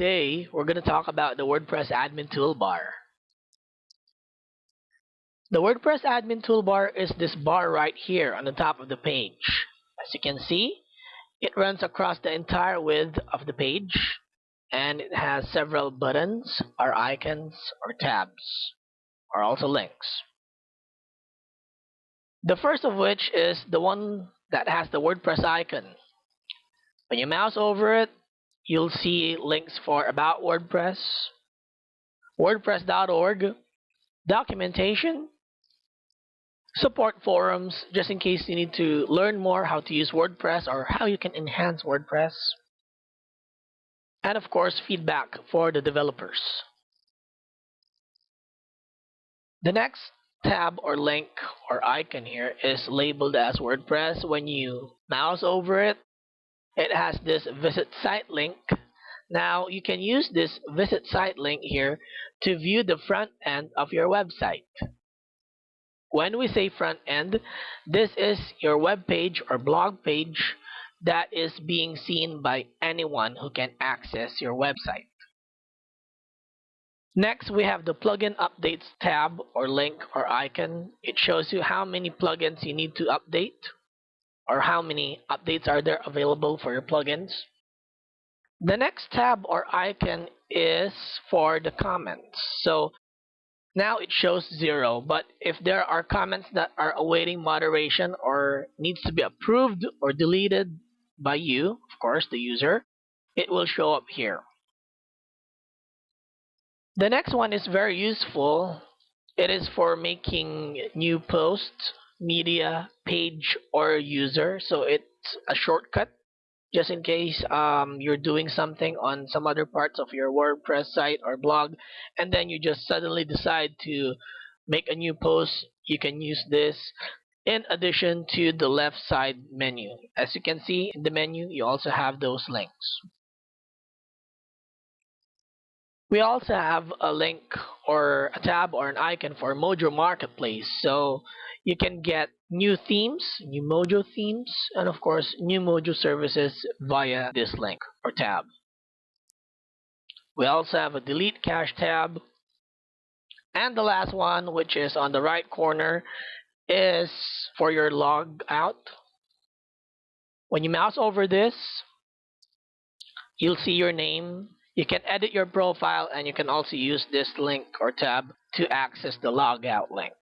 today we're going to talk about the WordPress admin toolbar. The WordPress admin toolbar is this bar right here on the top of the page. As you can see, it runs across the entire width of the page and it has several buttons or icons or tabs or also links. The first of which is the one that has the WordPress icon. When you mouse over it, you'll see links for About WordPress, WordPress.org, documentation, support forums, just in case you need to learn more how to use WordPress or how you can enhance WordPress, and of course, feedback for the developers. The next tab or link or icon here is labeled as WordPress. When you mouse over it, it has this visit site link. Now you can use this visit site link here to view the front end of your website. When we say front end, this is your web page or blog page that is being seen by anyone who can access your website. Next, we have the plugin updates tab or link or icon. It shows you how many plugins you need to update or how many updates are there available for your plugins. The next tab or icon is for the comments. So now it shows zero, but if there are comments that are awaiting moderation or needs to be approved or deleted by you, of course, the user, it will show up here. The next one is very useful. It is for making new posts media page or user so it's a shortcut just in case um, you're doing something on some other parts of your WordPress site or blog and then you just suddenly decide to make a new post you can use this. In addition to the left side menu as you can see in the menu you also have those links we also have a link or a tab or an icon for Mojo Marketplace so you can get new themes, new Mojo themes, and of course new Mojo services via this link or tab. We also have a delete cache tab. And the last one, which is on the right corner, is for your log out. When you mouse over this, you'll see your name. You can edit your profile and you can also use this link or tab to access the logout link.